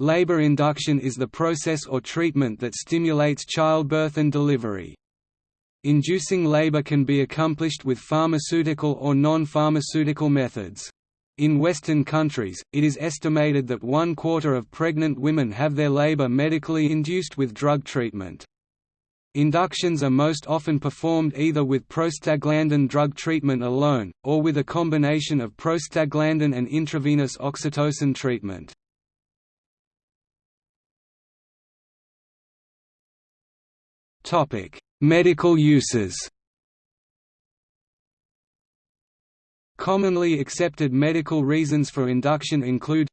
Labor induction is the process or treatment that stimulates childbirth and delivery. Inducing labor can be accomplished with pharmaceutical or non-pharmaceutical methods. In Western countries, it is estimated that one quarter of pregnant women have their labor medically induced with drug treatment. Inductions are most often performed either with prostaglandin drug treatment alone, or with a combination of prostaglandin and intravenous oxytocin treatment. Medical uses. Commonly accepted medical reasons for induction include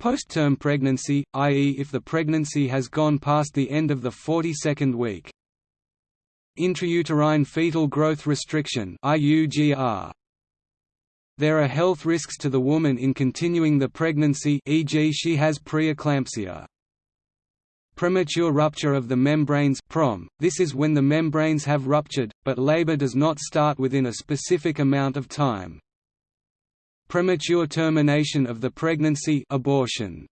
Post-term pregnancy, i.e. if the pregnancy has gone past the end of the 42nd week. Intrauterine fetal growth restriction. There are health risks to the woman in continuing the pregnancy e.g. she has preeclampsia. Premature rupture of the membranes prom. This is when the membranes have ruptured, but labor does not start within a specific amount of time. Premature termination of the pregnancy abortion.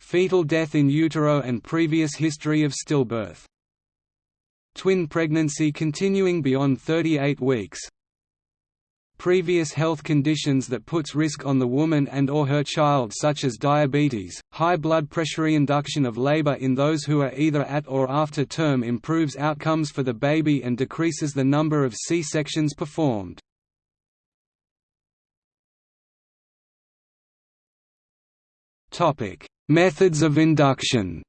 Fetal death in utero and previous history of stillbirth. Twin pregnancy continuing beyond 38 weeks previous health conditions that puts risk on the woman and or her child such as diabetes, high blood pressure induction of labor in those who are either at or after term improves outcomes for the baby and decreases the number of C-sections performed. Methods of induction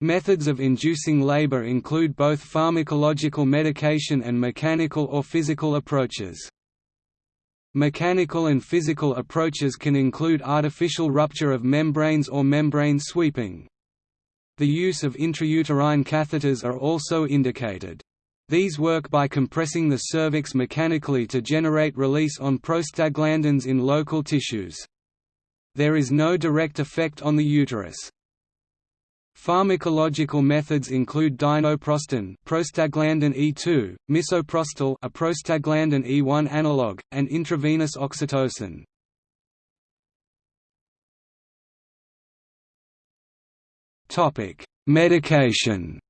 Methods of inducing labor include both pharmacological medication and mechanical or physical approaches. Mechanical and physical approaches can include artificial rupture of membranes or membrane sweeping. The use of intrauterine catheters are also indicated. These work by compressing the cervix mechanically to generate release on prostaglandins in local tissues. There is no direct effect on the uterus. Pharmacological methods include dinoprostone, prostaglandin E2, misoprostol, a prostaglandin E1 analog, and intravenous oxytocin. Topic: Medication.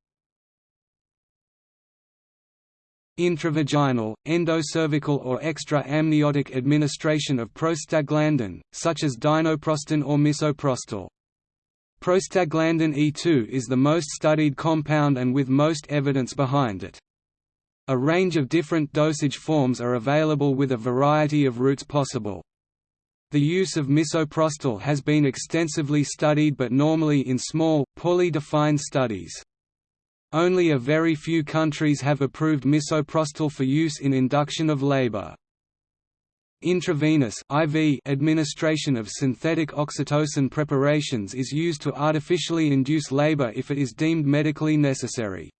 Intravaginal, endocervical or extra-amniotic administration of prostaglandin, such as dinoprostone or misoprostol. Prostaglandin E2 is the most studied compound and with most evidence behind it. A range of different dosage forms are available with a variety of routes possible. The use of misoprostol has been extensively studied but normally in small, poorly defined studies. Only a very few countries have approved misoprostol for use in induction of labor. Intravenous IV administration of synthetic oxytocin preparations is used to artificially induce labor if it is deemed medically necessary.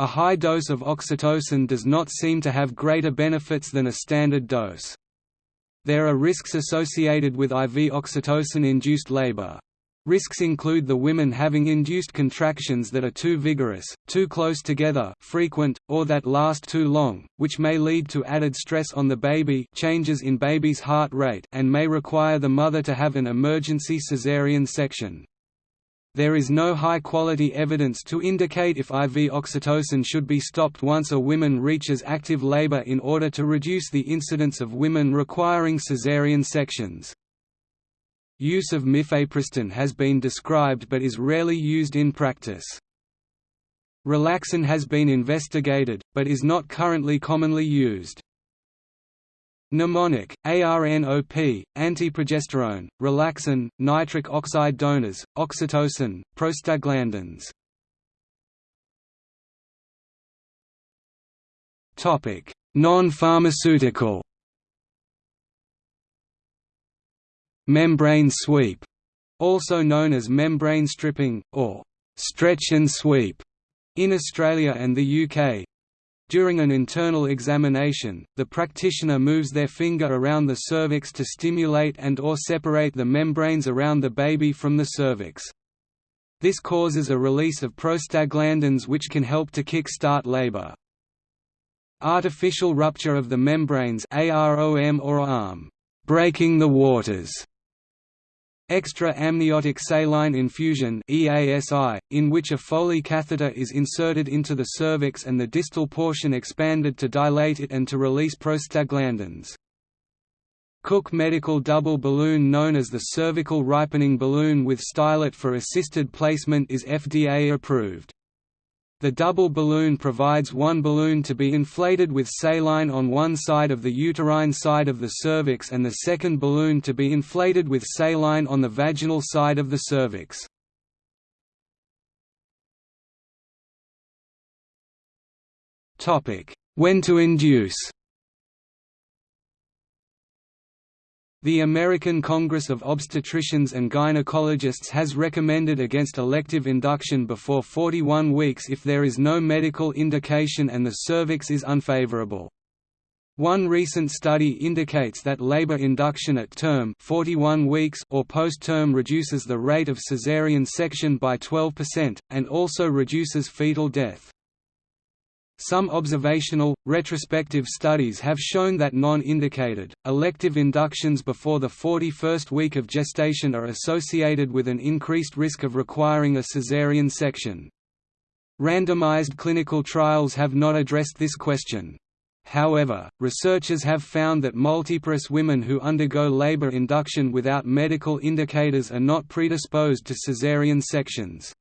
A high dose of oxytocin does not seem to have greater benefits than a standard dose. There are risks associated with IV oxytocin-induced labor. Risks include the women having induced contractions that are too vigorous, too close together frequent, or that last too long, which may lead to added stress on the baby changes in baby's heart rate and may require the mother to have an emergency caesarean section. There is no high-quality evidence to indicate if IV oxytocin should be stopped once a woman reaches active labor in order to reduce the incidence of women requiring caesarean sections. Use of mifepristone has been described but is rarely used in practice. Relaxin has been investigated, but is not currently commonly used. Mnemonic, ARNOP, antiprogesterone, relaxin, nitric oxide donors, oxytocin, prostaglandins. Non-pharmaceutical Membrane sweep, also known as membrane stripping, or stretch and sweep, in Australia and the UK. During an internal examination, the practitioner moves their finger around the cervix to stimulate and or separate the membranes around the baby from the cervix. This causes a release of prostaglandins which can help to kick-start labor. Artificial rupture of the membranes AROM or ARM breaking the waters extra amniotic saline infusion EASI, in which a Foley catheter is inserted into the cervix and the distal portion expanded to dilate it and to release prostaglandins. Cook Medical double balloon known as the cervical ripening balloon with stylet for assisted placement is FDA approved. The double balloon provides one balloon to be inflated with saline on one side of the uterine side of the cervix and the second balloon to be inflated with saline on the vaginal side of the cervix. When to induce The American Congress of Obstetricians and Gynecologists has recommended against elective induction before 41 weeks if there is no medical indication and the cervix is unfavorable. One recent study indicates that labor induction at term 41 weeks or post-term reduces the rate of caesarean section by 12%, and also reduces fetal death. Some observational, retrospective studies have shown that non-indicated, elective inductions before the 41st week of gestation are associated with an increased risk of requiring a caesarean section. Randomized clinical trials have not addressed this question. However, researchers have found that multiparous women who undergo labor induction without medical indicators are not predisposed to caesarean sections.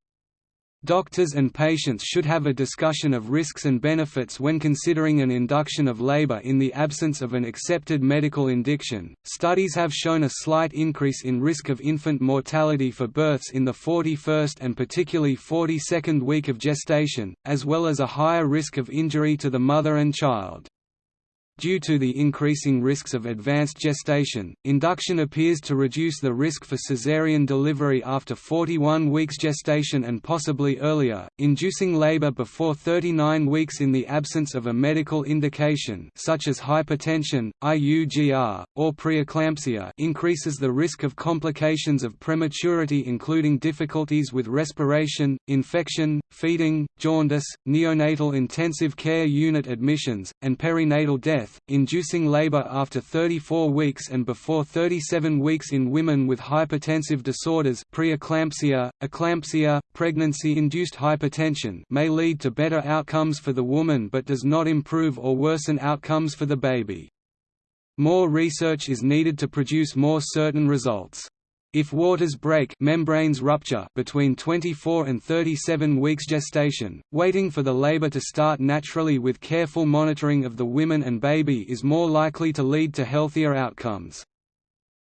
Doctors and patients should have a discussion of risks and benefits when considering an induction of labor in the absence of an accepted medical indication. Studies have shown a slight increase in risk of infant mortality for births in the 41st and particularly 42nd week of gestation, as well as a higher risk of injury to the mother and child. Due to the increasing risks of advanced gestation, induction appears to reduce the risk for caesarean delivery after 41 weeks gestation and possibly earlier. Inducing labor before 39 weeks in the absence of a medical indication such as hypertension, IUGR, or preeclampsia increases the risk of complications of prematurity including difficulties with respiration, infection, feeding, jaundice, neonatal intensive care unit admissions, and perinatal death death, inducing labor after 34 weeks and before 37 weeks in women with hypertensive disorders preeclampsia, eclampsia, pregnancy-induced hypertension may lead to better outcomes for the woman but does not improve or worsen outcomes for the baby. More research is needed to produce more certain results. If waters break membranes rupture between 24 and 37 weeks gestation, waiting for the labor to start naturally with careful monitoring of the women and baby is more likely to lead to healthier outcomes.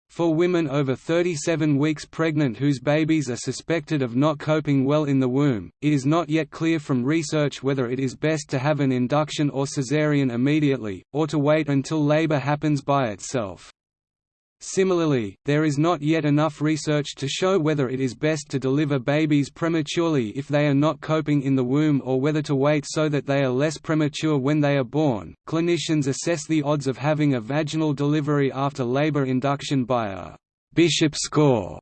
For women over 37 weeks pregnant whose babies are suspected of not coping well in the womb, it is not yet clear from research whether it is best to have an induction or caesarean immediately, or to wait until labor happens by itself. Similarly, there is not yet enough research to show whether it is best to deliver babies prematurely if they are not coping in the womb or whether to wait so that they are less premature when they are born. Clinicians assess the odds of having a vaginal delivery after labor induction by a Bishop score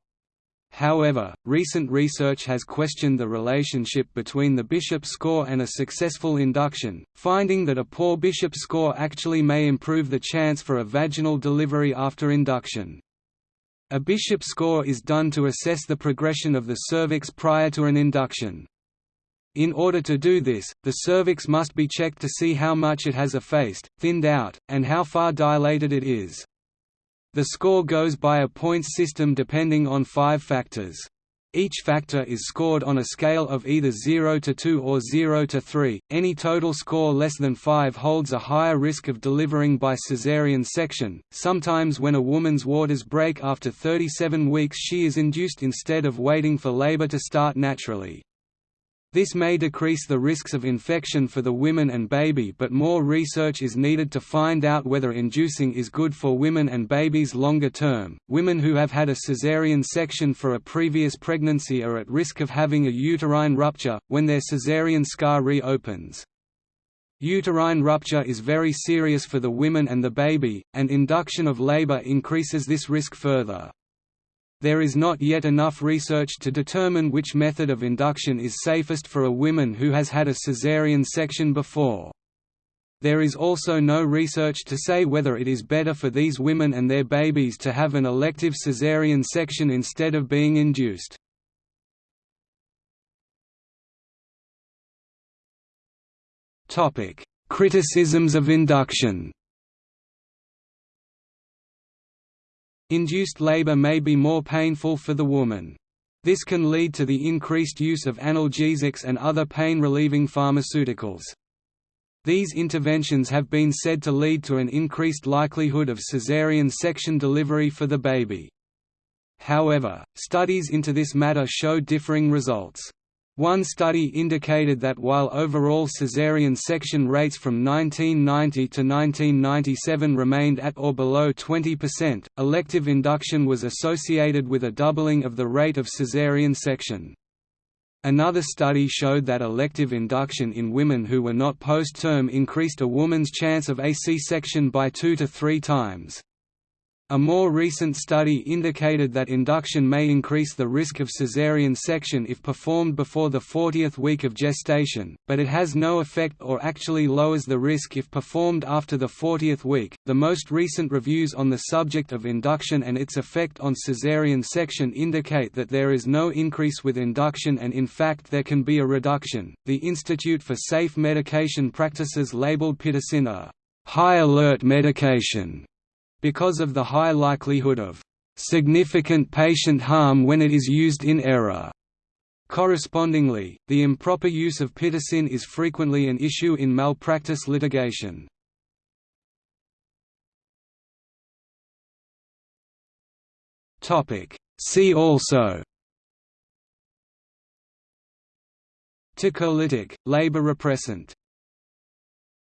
However, recent research has questioned the relationship between the Bishop score and a successful induction, finding that a poor Bishop score actually may improve the chance for a vaginal delivery after induction. A Bishop score is done to assess the progression of the cervix prior to an induction. In order to do this, the cervix must be checked to see how much it has effaced, thinned out, and how far dilated it is. The score goes by a points system depending on five factors. Each factor is scored on a scale of either 0 to 2 or 0 to 3. Any total score less than 5 holds a higher risk of delivering by caesarean section. Sometimes when a woman's waters break after 37 weeks she is induced instead of waiting for labor to start naturally. This may decrease the risks of infection for the women and baby but more research is needed to find out whether inducing is good for women and babies longer term. Women who have had a caesarean section for a previous pregnancy are at risk of having a uterine rupture, when their caesarean scar reopens. Uterine rupture is very serious for the women and the baby, and induction of labor increases this risk further. There is not yet enough research to determine which method of induction is safest for a woman who has had a caesarean section before. There is also no research to say whether it is better for these women and their babies to have an elective caesarean section instead of being induced. Criticisms of induction Induced labor may be more painful for the woman. This can lead to the increased use of analgesics and other pain-relieving pharmaceuticals. These interventions have been said to lead to an increased likelihood of caesarean section delivery for the baby. However, studies into this matter show differing results. One study indicated that while overall caesarean section rates from 1990 to 1997 remained at or below 20%, elective induction was associated with a doubling of the rate of caesarean section. Another study showed that elective induction in women who were not post-term increased a woman's chance of a C-section by two to three times. A more recent study indicated that induction may increase the risk of caesarean section if performed before the 40th week of gestation, but it has no effect or actually lowers the risk if performed after the 40th week. The most recent reviews on the subject of induction and its effect on caesarean section indicate that there is no increase with induction and in fact there can be a reduction. The Institute for Safe Medication Practices labeled pitocin a high alert medication because of the high likelihood of significant patient harm when it is used in error. Correspondingly, the improper use of pitocin is frequently an issue in malpractice litigation. See also Tocolytic, labor repressant